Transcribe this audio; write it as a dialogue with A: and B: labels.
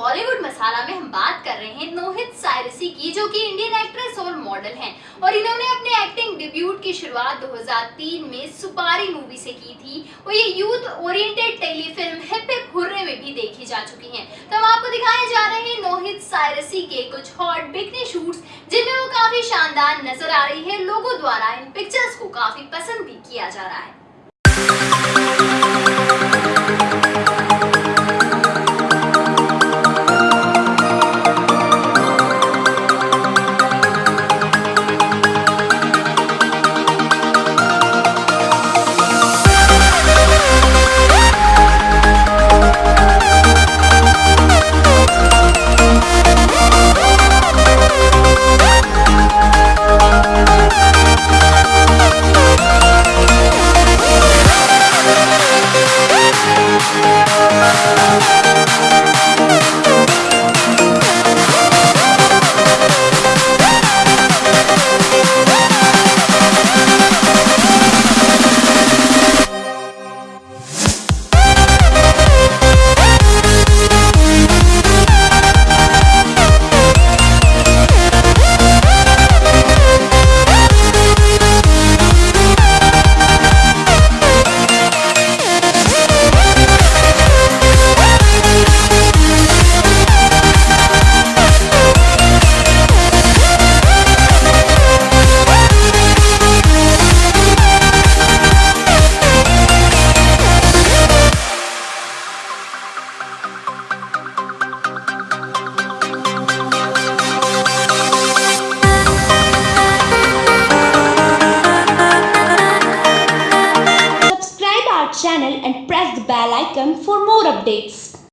A: बॉलीवुड मसाला में हम बात कर रहे हैं नोहित सायरसी की, जो कि इंडियन एक्ट्रेस और मॉडल हैं। और इन्होंने अपने एक्टिंग डिब्यूट की शुरुआत 2003 में सुपारी मूवी से की थी। और ये youth oriented telefilm hip hip hurray में भी देखी जा चुकी हैं। तो हम आपको दिखाए जा रहे हैं नोहित सायरसी के कुछ हॉट बिकने शूट जिनमें वो काफ़ी शानदार नज़र आ रही है। लोगों द्वारा इन पिक्चर्स को काफ़ी पसंद भी किया जा रहा है।
B: Channel and press the bell icon for more updates.